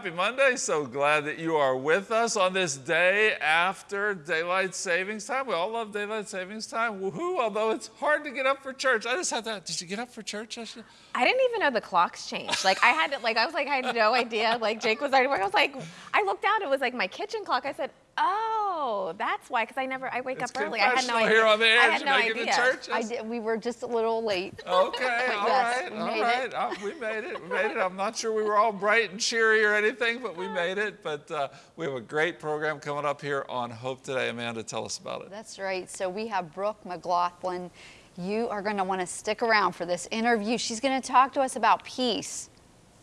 happy Monday. So glad that you are with us on this day after daylight savings time. We all love daylight savings time. Woohoo, although it's hard to get up for church. I just had that. Did you get up for church? I didn't even know the clocks changed. Like I had to, like I was like I had no idea. Like Jake was already. I was like, I looked down. It was like my kitchen clock. I said, Oh, that's why. Because I never, I wake It's up early. I had no confessional idea. here on the air. I had no make it to idea. church? I did, we were just a little late. Okay, all Yes, right, we all made it. Uh, we made it. We made it. I'm not sure we were all bright and cheery or anything, but we made it. But uh, we have a great program coming up here on Hope Today. Amanda, tell us about it. That's right. So we have Brooke McGlothlin. You are going to want to stick around for this interview. She's going to talk to us about peace.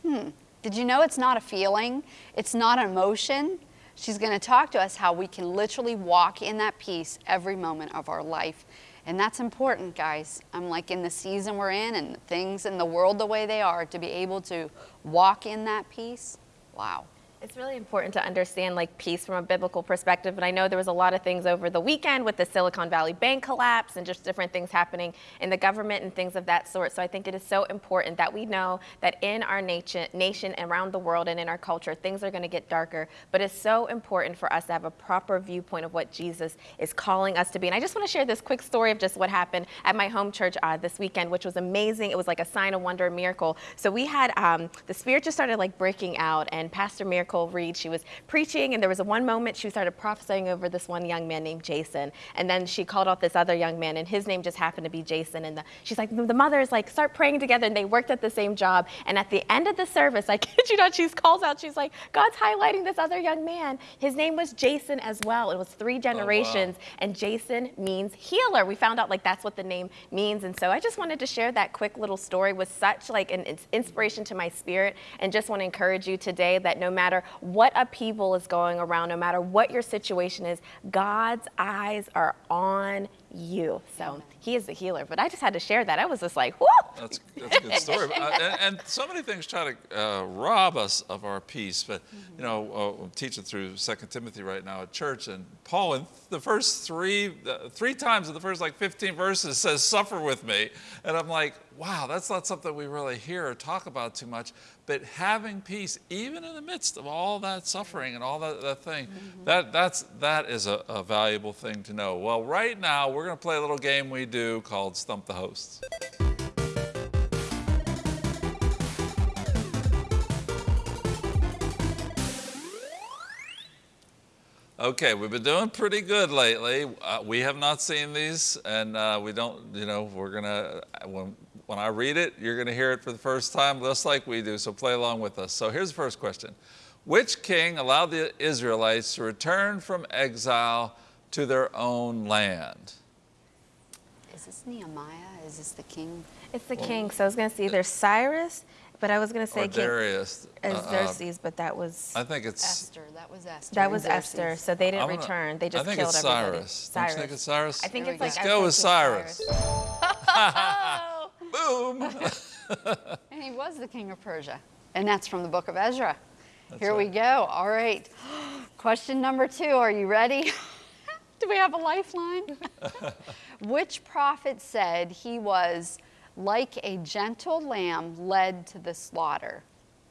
Hmm. Did you know it's not a feeling? It's not an emotion. She's going to talk to us how we can literally walk in that peace every moment of our life. And that's important, guys. I'm like in the season we're in and things in the world the way they are, to be able to walk in that peace. Wow. It's really important to understand like peace from a biblical perspective. And I know there was a lot of things over the weekend with the Silicon Valley Bank collapse and just different things happening in the government and things of that sort. So I think it is so important that we know that in our nation, nation and around the world and in our culture, things are going to get darker. But it's so important for us to have a proper viewpoint of what Jesus is calling us to be. And I just want to share this quick story of just what happened at my home church uh, this weekend, which was amazing. It was like a sign, a wonder, a miracle. So we had um, the Spirit just started like breaking out, and Pastor Miracle Reed, she was preaching, and there was a one moment she started prophesying over this one young man named Jason, and then she called out this other young man, and his name just happened to be Jason. And the, she's like, the mother is like, start praying together, and they worked at the same job. And at the end of the service, I kid you not, she calls out, she's like, God's highlighting this other young man. His name was Jason as well. It was three oh, generations, and Jason means healer. We found out like that's what the name means, and so I just wanted to share that quick little story with such like an inspiration to my spirit, and just want to encourage you today that no matter what upheaval is going around, no matter what your situation is, God's eyes are on you. So He is the healer. But I just had to share that. I was just like, whoa. That's, that's a good story. Uh, and, and so many things try to uh, rob us of our peace. But, you know, uh, I'm teaching through Second Timothy right now at church, and Paul, in the first three, uh, three times in the first like 15 verses, says, Suffer with me. And I'm like, wow, that's not something we really hear or talk about too much. But having peace, even in the midst of all that suffering and all that, that thing, that, that's, that is a, a valuable thing to know. Well, right now, we're going to play a little game we do called Stump the Hosts. Okay, we've been doing pretty good lately. Uh, we have not seen these, and uh, we don't, you know, we're gonna, when, when I read it, you're gonna hear it for the first time, just like we do, so play along with us. So here's the first question. Which king allowed the Israelites to return from exile to their own land? Is this Nehemiah? Is this the king? It's the king. So I was going to say either Cyrus, but I was going to say Or King Darius? Uh, uh, Xerxes, but that was I think it's, Esther. That was Esther. that and was Esther. So they didn't gonna- return. They just killed it's everybody. Cyrus. Don't you think it's Cyrus? I think There it's we like go. Let's go with it's Cyrus. Boom. And he was the king of Persia. And that's from the book of Ezra. Here we go. All right. Question number two. Are you ready? Do we have a lifeline? Which prophet said he was like a gentle lamb led to the slaughter?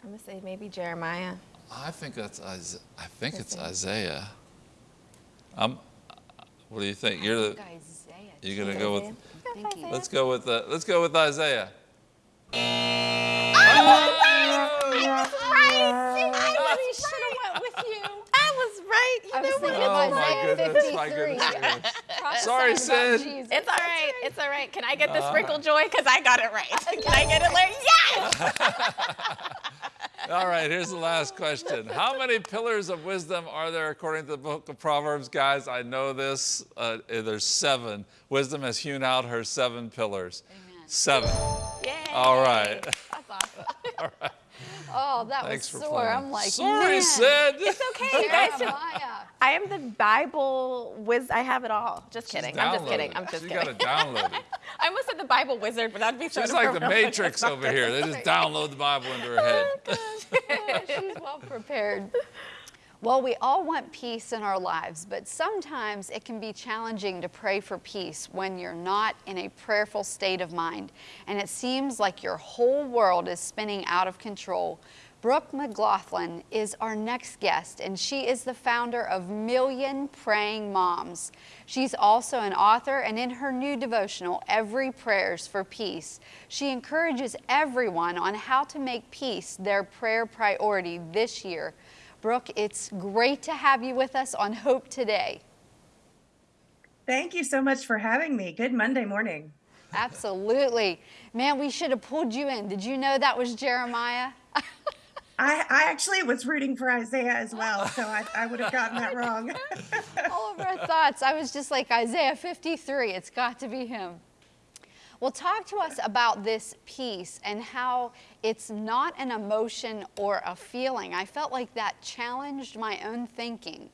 I'm gonna say maybe Jeremiah. I think that's Isaiah. I think it's Isaiah. I'm, what do you think? You're the, Isaiah. you're gonna go with, I'm let's go with, the, let's go with Isaiah. I oh! should have went with you. I was right. You I was know thinking what? of Oh my Isaiah goodness, my 53. goodness, my goodness. Prophesying Sorry, about Sid. Jesus. It's all right. It's all right. Can I get the Uh, sprinkle joy? Because I got it right. Can I get it like, yes! All right, here's the last question. How many pillars of wisdom are there according to the book of Proverbs? Guys, I know this. Uh, there's seven. Wisdom has hewn out her seven pillars. Amen. Seven. Yay. All right. That's awesome. all right. Oh, that Thanks was for sore. playing. I'm like, Sorry, man. Sid. It's okay, you guys. Jeremiah. I am the Bible whiz. I have it all. Just She's kidding. I'm just kidding. I'm just She kidding. gotta download it. I almost said the Bible wizard, but that'd be so She's like the. Matrix over here. They just download the Bible into her head. Oh, she's well prepared. Well, we all want peace in our lives, but sometimes it can be challenging to pray for peace when you're not in a prayerful state of mind and it seems like your whole world is spinning out of control. Brooke McGlothlin is our next guest, and she is the founder of Million Praying Moms. She's also an author, and in her new devotional, Every Prayers for Peace, she encourages everyone on how to make peace their prayer priority this year. Brooke, it's great to have you with us on Hope Today. Thank you so much for having me. Good Monday morning. Absolutely. Man, we should have pulled you in. Did you know that was Jeremiah? I, I actually was rooting for Isaiah as well, so I, I would have gotten that wrong. All of our thoughts. I was just like, Isaiah 53, it's got to be him. Well, talk to us about this peace and how it's not an emotion or a feeling. I felt like that challenged my own thinking.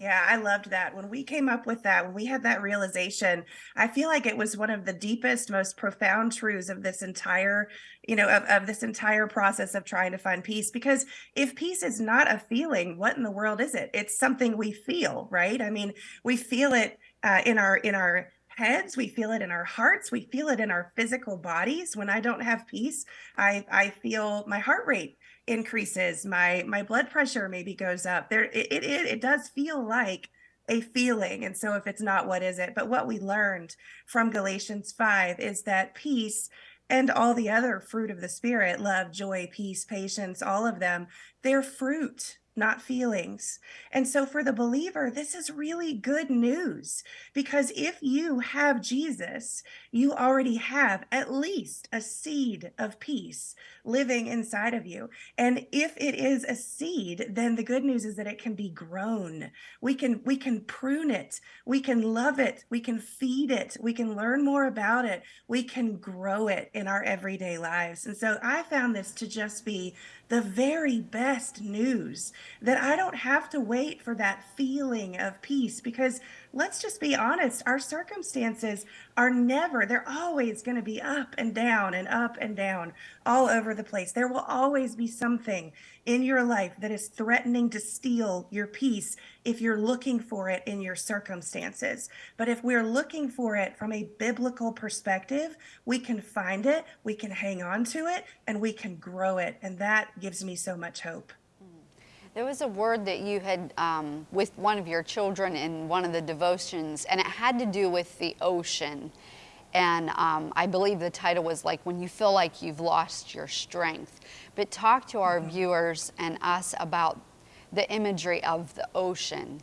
Yeah, I loved that. When we came up with that, when we had that realization, I feel like it was one of the deepest, most profound truths of this entire, you know, of, of this entire process of trying to find peace. Because if peace is not a feeling, what in the world is it? It's something we feel, right? I mean, we feel it uh, in our in our heads we feel it in our hearts we feel it in our physical bodies when i don't have peace i i feel my heart rate increases my my blood pressure maybe goes up there it, it it does feel like a feeling and so if it's not what is it but what we learned from galatians 5 is that peace and all the other fruit of the spirit love joy peace patience all of them they're fruit not feelings. And so for the believer, this is really good news because if you have Jesus, you already have at least a seed of peace living inside of you. And if it is a seed, then the good news is that it can be grown. We can we can prune it. We can love it. We can feed it. We can learn more about it. We can grow it in our everyday lives. And so I found this to just be the very best news that I don't have to wait for that feeling of peace because let's just be honest, our circumstances are never, they're always going to be up and down and up and down all over the place. There will always be something in your life that is threatening to steal your peace if you're looking for it in your circumstances. But if we're looking for it from a biblical perspective, we can find it, we can hang on to it, and we can grow it. And that gives me so much hope. There was a word that you had um, with one of your children in one of the devotions, and it had to do with the ocean. And um, I believe the title was like, When You Feel Like You've Lost Your Strength. But talk to our mm-hmm. viewers and us about the imagery of the ocean.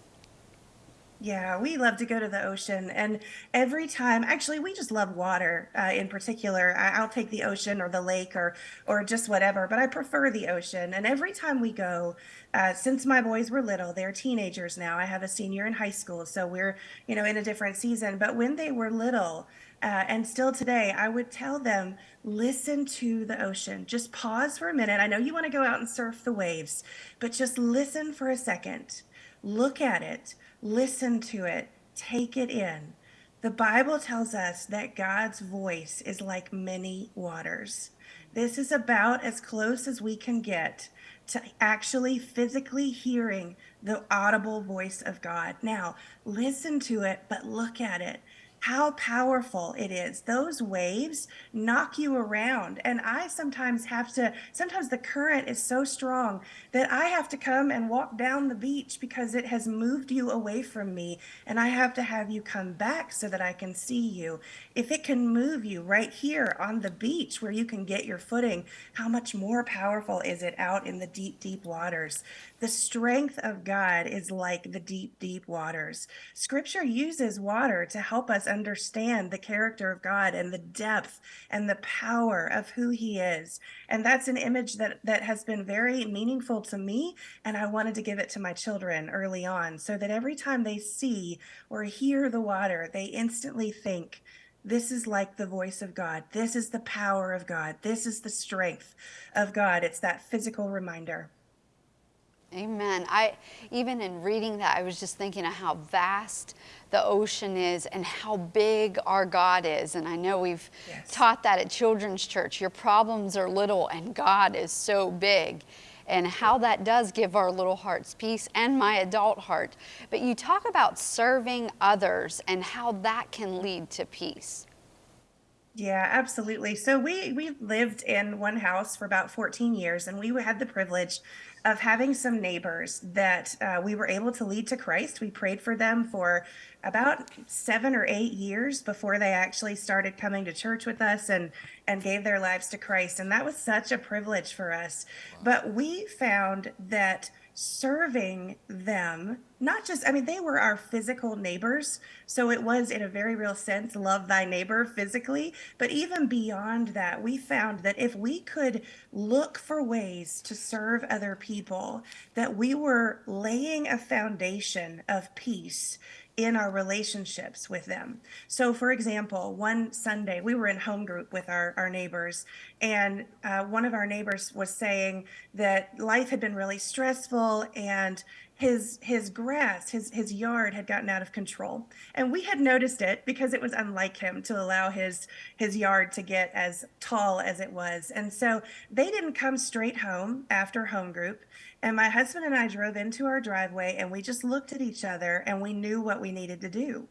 Yeah, we love to go to the ocean. And every time, actually, we just love water uh, in particular. I, will take the ocean or the lake or, or just whatever, but I prefer the ocean. And every time we go, uh, since my boys were little, they're teenagers now. I have a senior in high school, so we're, you know, in a different season. But when they were little, uh, and still today, I would tell them, listen to the ocean. Just pause for a minute. I know you want to go out and surf the waves, but just listen for a second. Look at it listen to it, take it in. The Bible tells us that God's voice is like many waters. This is about as close as we can get to actually physically hearing the audible voice of God. Now, listen to it, but look at it how powerful it is. Those waves knock you around. And I sometimes have to, sometimes the current is so strong that I have to come and walk down the beach because it has moved you away from me. And I have to have you come back so that I can see you. If it can move you right here on the beach where you can get your footing, how much more powerful is it out in the deep, deep waters? The strength of God is like the deep, deep waters. Scripture uses water to help us understand the character of God and the depth and the power of who he is. And that's an image that, that has been very meaningful to me. And I wanted to give it to my children early on so that every time they see or hear the water, they instantly think, this is like the voice of God. This is the power of God. This is the strength of God. It's that physical reminder. Amen. I even in reading that, I was just thinking of how vast the ocean is and how big our God is. And I know we've yes. taught that at Children's Church. Your problems are little and God is so big. And how that does give our little hearts peace and my adult heart. But you talk about serving others and how that can lead to peace. Yeah, absolutely. So we we lived in one house for about 14 years, and we had the privilege of having some neighbors that uh, we were able to lead to Christ. We prayed for them for about seven or eight years before they actually started coming to church with us and and gave their lives to Christ, and that was such a privilege for us. But we found that serving them not just i mean they were our physical neighbors. So it was in a very real sense love thy neighbor physically. But even beyond that we found that if we could look for ways to serve other people that we were laying a foundation of peace in our relationships with them. So, for example, one Sunday we were in home group with our, our neighbors, and uh, one of our neighbors was saying that life had been really stressful and his his grass his his yard had gotten out of control and we had noticed it because it was unlike him to allow his his yard to get as tall as it was and so they didn't come straight home after home group and my husband and I drove into our driveway and we just looked at each other and we knew what we needed to do.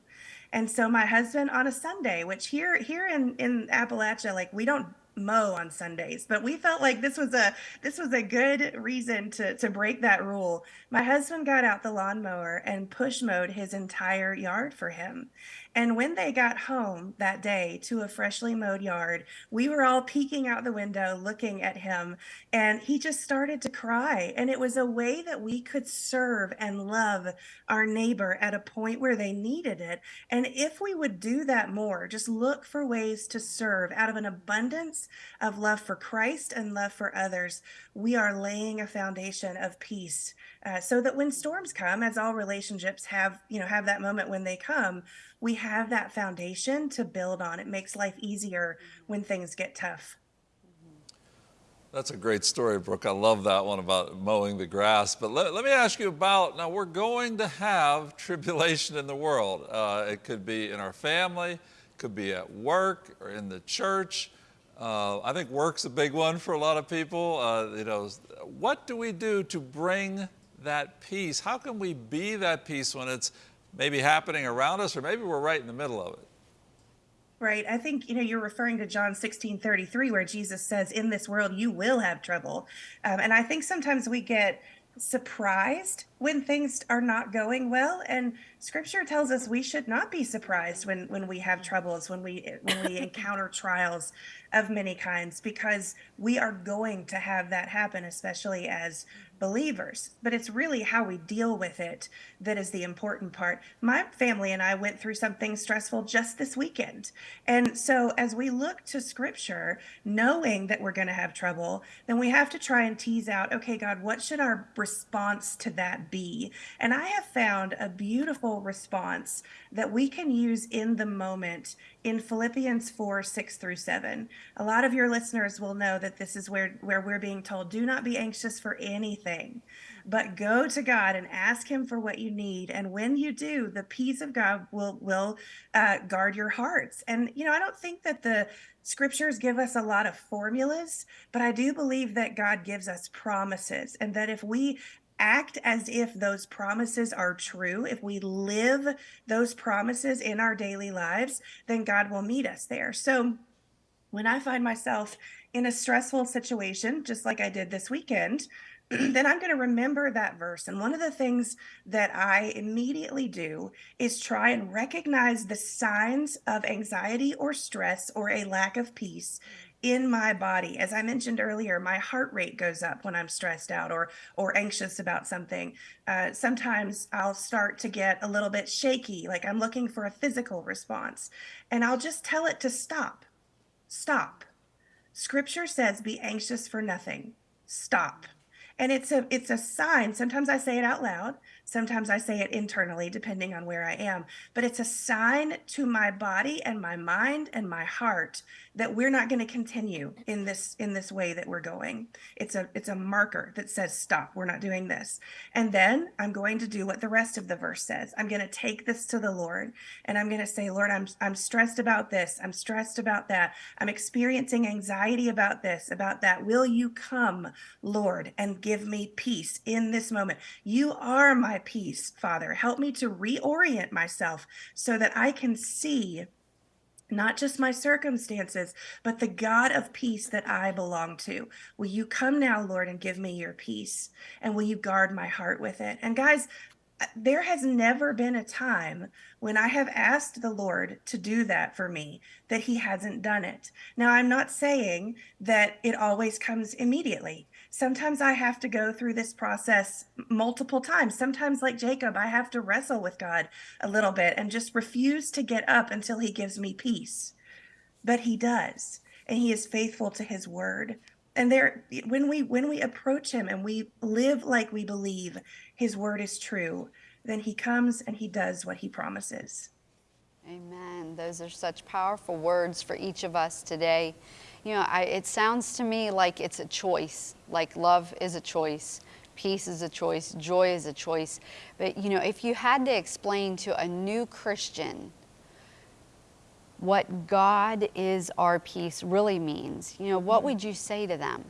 And so my husband on a Sunday, which here here in in Appalachia, like we don't mow on Sundays, but we felt like this was a this was a good reason to to break that rule. My husband got out the lawnmower and push mowed his entire yard for him. And when they got home that day to a freshly mowed yard, we were all peeking out the window looking at him, and he just started to cry. And it was a way that we could serve and love our neighbor at a point where they needed it. And if we would do that more, just look for ways to serve out of an abundance of love for Christ and love for others, we are laying a foundation of peace uh, so that when storms come, as all relationships have, you know, have that moment when they come, we have that foundation to build on. It makes life easier when things get tough. That's a great story, Brooke. I love that one about mowing the grass. But let, let me ask you about now, we're going to have tribulation in the world. Uh, it could be in our family, could be at work or in the church. Uh, I think work's a big one for a lot of people. Uh, you know, what do we do to bring that peace? How can we be that peace when it's maybe happening around us or maybe we're right in the middle of it? Right. I think, you know, you're referring to John 16 33, where Jesus says, In this world, you will have trouble. Um, and I think sometimes we get surprised when things are not going well and scripture tells us we should not be surprised when when we have troubles when we when we encounter trials of many kinds because we are going to have that happen especially as believers, but it's really how we deal with it that is the important part. My family and I went through something stressful just this weekend. And so as we look to scripture, knowing that we're going to have trouble, then we have to try and tease out, okay, God, what should our response to that be? And I have found a beautiful response that we can use in the moment in Philippians 4 6 through 7. A lot of your listeners will know that this is where, where we're being told, do not be anxious for anything, but go to God and ask Him for what you need. And when you do, the peace of God will, will uh, guard your hearts. And, you know, I don't think that the scriptures give us a lot of formulas, but I do believe that God gives us promises and that if we act as if those promises are true, if we live those promises in our daily lives, then God will meet us there. So when I find myself in a stressful situation, just like I did this weekend, then I'm going to remember that verse. And one of the things that I immediately do is try and recognize the signs of anxiety or stress or a lack of peace in my body. As i mentioned earlier my heart rate goes up when i'm stressed out or or anxious about something. Uh, sometimes i'll start to get a little bit shaky like i'm looking for a physical response and i'll just tell it to stop. Stop. Scripture says be anxious for nothing. Stop and it's a it's a sign. Sometimes i say it out loud sometimes i say it internally depending on where i am but it's a sign to my body and my mind and my heart that we're not going to continue in this in this way that we're going. It's a it's a marker that says stop we're not doing this. And then i'm going to do what the rest of the verse says. I'm going to take this to the lord and i'm going to say lord i'm i'm stressed about this. I'm stressed about that. I'm experiencing anxiety about this about that. Will you come lord and give me peace in this moment? You are my peace father help me to reorient myself so that i can see not just my circumstances, but the God of peace that I belong to. Will you come now, Lord, and give me your peace? And will you guard my heart with it? And guys, uh, there has never been a time when I have asked the Lord to do that for me that he hasn't done it. Now, I'm not saying that it always comes immediately. Sometimes I have to go through this process multiple times. Sometimes, like Jacob, I have to wrestle with God a little bit and just refuse to get up until he gives me peace. But he does, and he is faithful to his word and there when we when we approach him and we live like we believe his word is true then he comes and he does what he promises amen. Those are such powerful words for each of us today. You know I, it sounds to me like it's a choice like love is a choice peace is a choice joy is a choice. But you know if you had to explain to a new christian what God is our peace really means, you know, what would you say to them?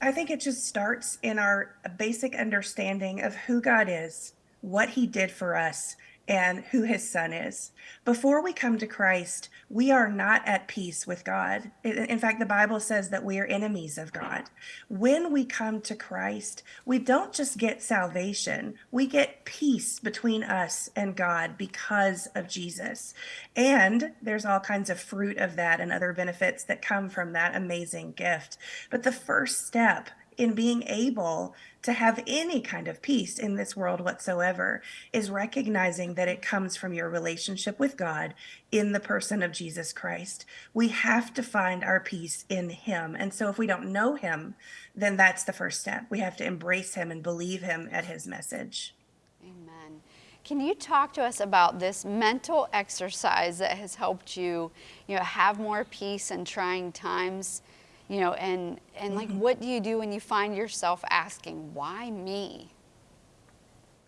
I think it just starts in our basic understanding of who God is, what he did for us, and who his son is. Before we come to Christ, we are not at peace with God. In fact, the Bible says that we are enemies of God. When we come to Christ, we don't just get salvation, we get peace between us and God because of Jesus. And there's all kinds of fruit of that and other benefits that come from that amazing gift. But the first step in being able to have any kind of peace in this world whatsoever is recognizing that it comes from your relationship with God in the person of Jesus Christ. We have to find our peace in Him. And so if we don't know Him, then that's the first step. We have to embrace Him and believe Him at His message. Amen. Can you talk to us about this mental exercise that has helped you, you know, have more peace in trying times? You know and and like mm-hmm. what do you do when you find yourself asking why me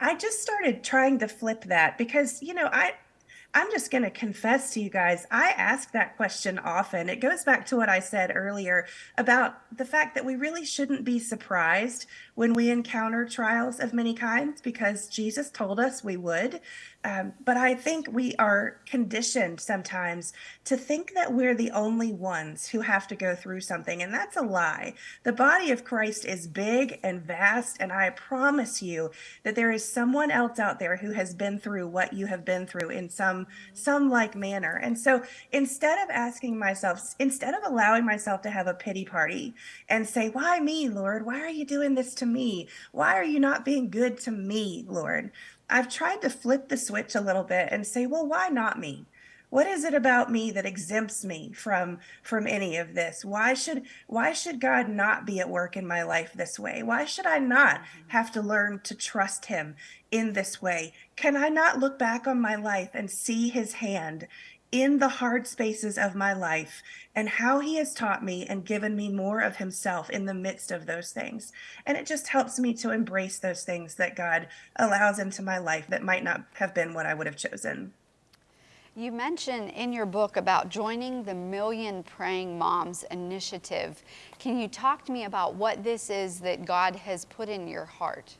i just started trying to flip that because you know i i'm just going to confess to you guys i ask that question often it goes back to what i said earlier about the fact that we really shouldn't be surprised when we encounter trials of many kinds because jesus told us we would um, but I think we are conditioned sometimes to think that we're the only ones who have to go through something. And that's a lie. The body of Christ is big and vast. And I promise you that there is someone else out there who has been through what you have been through in some, some like manner. And so instead of asking myself, instead of allowing myself to have a pity party and say, Why me, Lord? Why are you doing this to me? Why are you not being good to me, Lord? I've tried to flip the switch a little bit and say, well, why not me? What is it about me that exempts me from from any of this? Why should why should God not be at work in my life this way? Why should I not mm-hmm. have to learn to trust him in this way? Can I not look back on my life and see his hand in the hard spaces of my life and how he has taught me and given me more of himself in the midst of those things. And it just helps me to embrace those things that God allows into my life that might not have been what I would have chosen. You mentioned in your book about joining the Million Praying Moms initiative. Can you talk to me about what this is that God has put in your heart?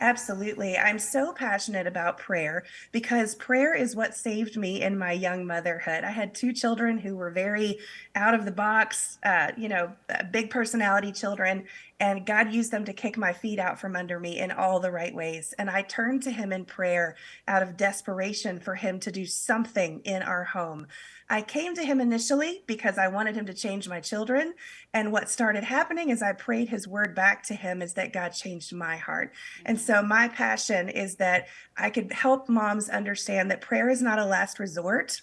Absolutely. I'm so passionate about prayer because prayer is what saved me in my young motherhood. I had two children who were very out of the box, uh, you know, big personality children, and God used them to kick my feet out from under me in all the right ways. And I turned to Him in prayer out of desperation for Him to do something in our home. I came to him initially because I wanted him to change my children. And what started happening as I prayed his word back to him is that God changed my heart. And so mm-hmm. my passion is that I could help moms understand that prayer is not a last resort.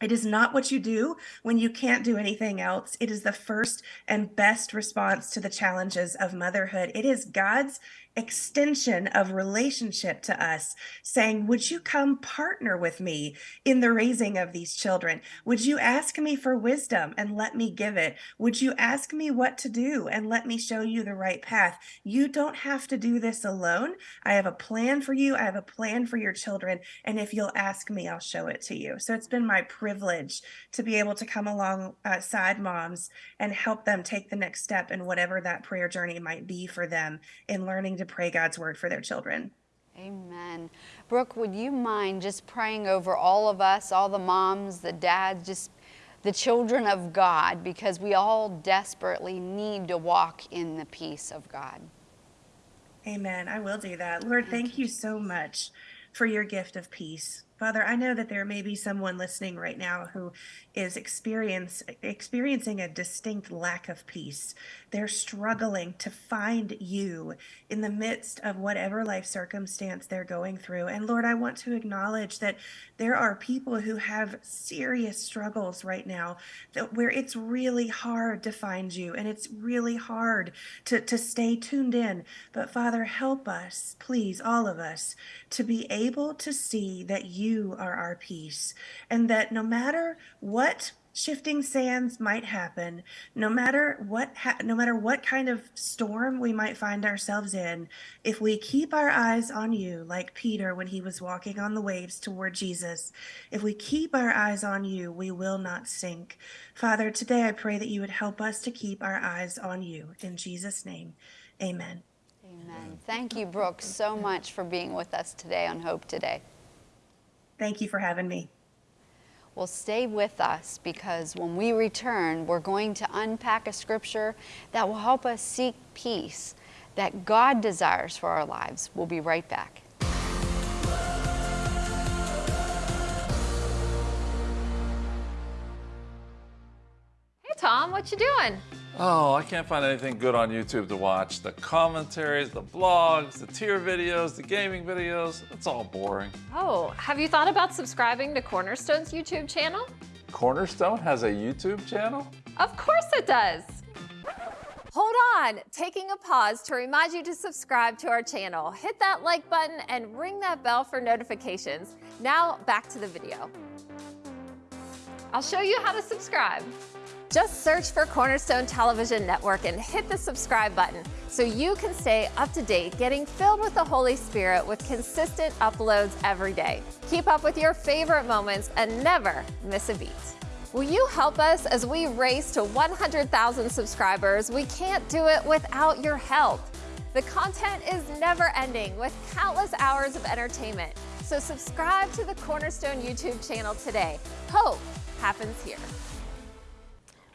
It is not what you do when you can't do anything else. It is the first and best response to the challenges of motherhood. It is God's extension of relationship to us, saying, Would you come partner with me in the raising of these children? Would you ask me for wisdom and let me give it? Would you ask me what to do and let me show you the right path? You don't have to do this alone. I have a plan for you, I have a plan for your children. And if you'll ask me, I'll show it to you. So it's been my privilege to be able to come alongside uh, moms and help them take the next step in whatever that prayer journey might be for them in learning to pray God's word for their children. Amen. Brooke, would you mind just praying over all of us, all the moms, the dads, just the children of God, because we all desperately need to walk in the peace of God. Amen. I will do that. Lord, thank you so much for your gift of peace. Father, I know that there may be someone listening right now who is experience, experiencing a distinct lack of peace. They're struggling to find you in the midst of whatever life circumstance they're going through. And Lord, I want to acknowledge that there are people who have serious struggles right now that where it's really hard to find you and it's really hard to, to stay tuned in. But Father, help us, please, all of us, to be able to see that you are our peace and that no matter what shifting sands might happen no matter what ha- no matter what kind of storm we might find ourselves in if we keep our eyes on you like Peter when he was walking on the waves toward Jesus if we keep our eyes on you we will not sink father today i pray that you would help us to keep our eyes on you in Jesus name amen Amen. Thank you, Brooke, so much for being with us today on Hope Today. Thank you for having me Well, stay with us because when we return, we're going to unpack a scripture that will help us seek peace that God desires for our lives. We'll be right back. Hey Tom, what you doing? Oh, I can't find anything good on YouTube to watch. The commentaries, the blogs, the tier videos, the gaming videos, it's all boring. Oh, have you thought about subscribing to Cornerstone's YouTube channel? Cornerstone has a YouTube channel? Of course it does. Hold on, taking a pause to remind you to subscribe to our channel. Hit that like button and ring that bell for notifications. Now back to the video. I'll show you how to subscribe. Just search for Cornerstone Television Network and hit the subscribe button so you can stay up to date, getting filled with the Holy Spirit with consistent uploads every day. Keep up with your favorite moments and never miss a beat. Will you help us as we race to 100,000 subscribers? We can't do it without your help. The content is never ending with countless hours of entertainment. So subscribe to the Cornerstone YouTube channel today. Hope happens here.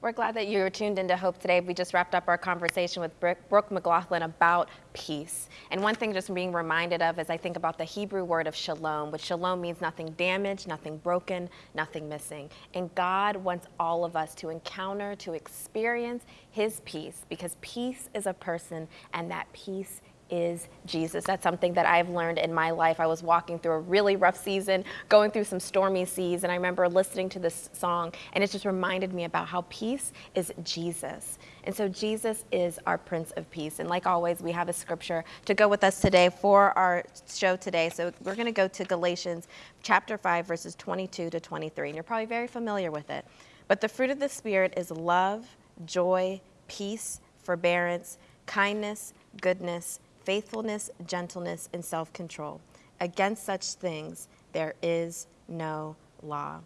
We're glad that you're tuned into Hope today. We just wrapped up our conversation with Brooke, McGlothlin about peace. And one thing just being reminded of is I think about the Hebrew word of shalom, which shalom means nothing damaged, nothing broken, nothing missing. And God wants all of us to encounter, to experience his peace because peace is a person and that peace is Jesus. That's something that I've learned in my life. I was walking through a really rough season, going through some stormy seas, and I remember listening to this song, and it just reminded me about how peace is Jesus. And so Jesus is our Prince of Peace. And like always, we have a scripture to go with us today for our show today. So we're going to go to Galatians chapter 5, verses 22 to 23. And you're probably very familiar with it. But the fruit of the Spirit is love, joy, peace, forbearance, kindness, goodness, faithfulness, gentleness, and self control. Against such things, there is no law.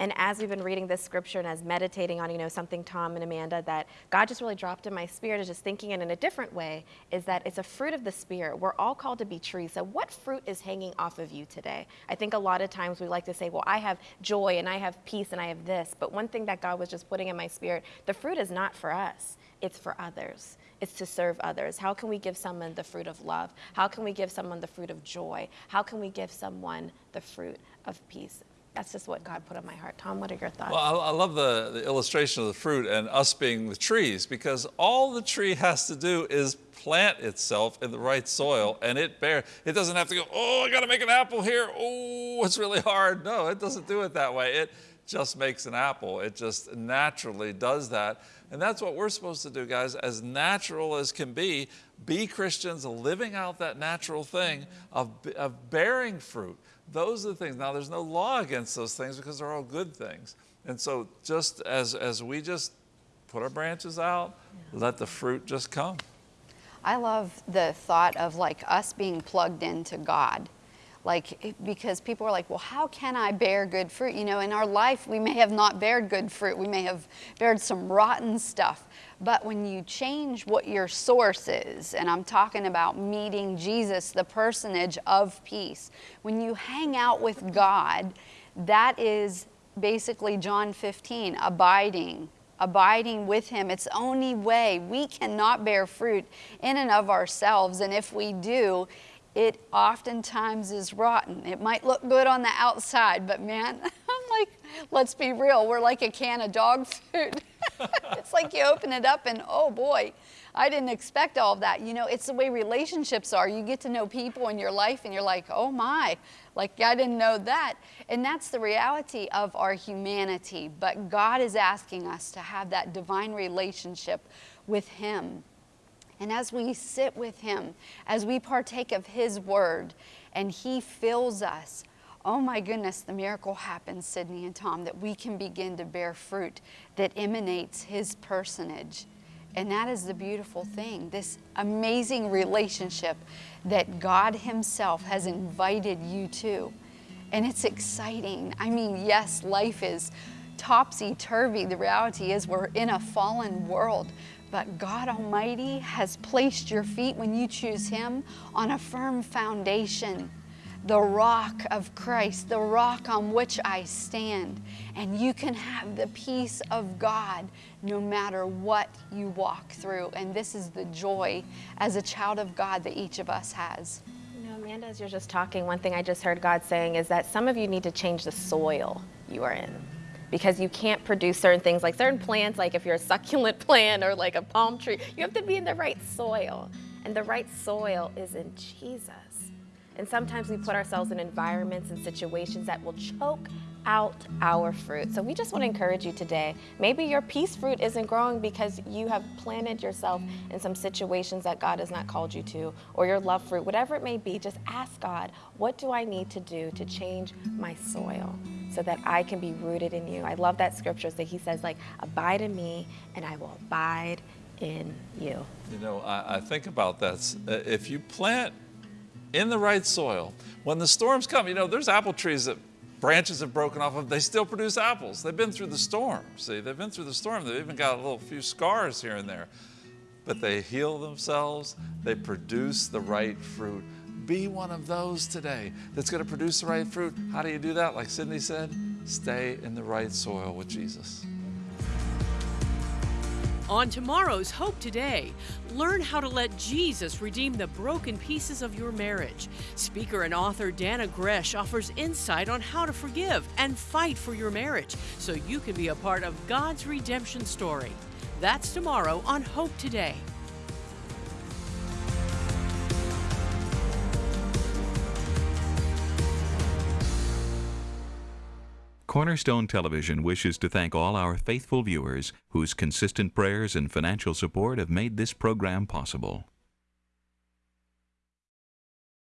And as we've been reading this scripture and as meditating on, you know, something Tom and Amanda that God just really dropped in my spirit is just thinking it in a different way is that it's a fruit of the spirit. We're all called to be trees. So what fruit is hanging off of you today? I think a lot of times we like to say, well, I have joy and I have peace and I have this. But one thing that God was just putting in my spirit, the fruit is not for us. It's for others. It's to serve others. How can we give someone the fruit of love? How can we give someone the fruit of joy? How can we give someone the fruit of peace? That's just what God put on my heart. Tom, what are your thoughts? Well, I, I love the, the illustration of the fruit and us being the trees because all the tree has to do is plant itself in the right soil and it bear. It doesn't have to go, oh, I got to make an apple here. Oh, it's really hard. No, it doesn't do it that way. It just makes an apple. It just naturally does that. And that's what we're supposed to do, guys, as natural as can be. Be Christians, living out that natural thing of, of bearing fruit. Those are the things. Now, there's no law against those things because they're all good things. And so, just as, as we just put our branches out, let the fruit just come. I love the thought of like us being plugged into God. Like because people are like well how can i bear good fruit? You know in our life we may have not bared good fruit. We may have bared some rotten stuff. But when you change what your source is and i'm talking about meeting jesus the personage of peace when you hang out with god that is basically john 15 abiding abiding with him. It's only way we cannot bear fruit in and of ourselves. And if we do it oftentimes is rotten. It might look good on the outside, but man, I'm like, let's be real, we're like a can of dog food. it's like you open it up and oh boy, I didn't expect all of that. You know, it's the way relationships are. You get to know people in your life and you're like, oh my, like I didn't know that. And that's the reality of our humanity. But God is asking us to have that divine relationship with Him. And as we sit with Him, as we partake of His Word, and He fills us, oh my goodness, the miracle happens, Sydney and Tom, that we can begin to bear fruit that emanates His personage. And that is the beautiful thing this amazing relationship that God Himself has invited you to. And it's exciting. I mean, yes, life is topsy turvy. The reality is, we're in a fallen world. But God Almighty has placed your feet when you choose Him on a firm foundation, the rock of Christ, the rock on which I stand. And you can have the peace of God no matter what you walk through. And this is the joy as a child of God that each of us has. You know, Amanda, as you're just talking, one thing I just heard God saying is that some of you need to change the soil you are in because you can't produce certain things like certain plants, like if you're a succulent plant or like a palm tree, you have to be in the right soil. And the right soil is in Jesus. And sometimes we put ourselves in environments and situations that will choke out our fruit. So we just want to encourage you today. Maybe your peace fruit isn't growing because you have planted yourself in some situations that God has not called you to, or your love fruit, whatever it may be. Just ask God, what do I need to do to change my soil so that I can be rooted in you? I love that scripture that He says, like, abide in me, and I will abide in you. You know, I, I think about that. Uh, If you plant in the right soil, when the storms come, you know, there's apple trees that branches have broken off of, they still produce apples. They've been through the storm. See, they've been through the storm. They've even got a little few scars here and there. But they heal themselves, they produce the right fruit. Be one of those today that's going to produce the right fruit. How do you do that? Like Sydney said, stay in the right soil with Jesus. On tomorrow's Hope Today, learn how to let Jesus redeem the broken pieces of your marriage. Speaker and author Dannah Gresh offers insight on how to forgive and fight for your marriage so you can be a part of God's redemption story. That's tomorrow on Hope Today. Cornerstone Television wishes to thank all our faithful viewers whose consistent prayers and financial support have made this program possible.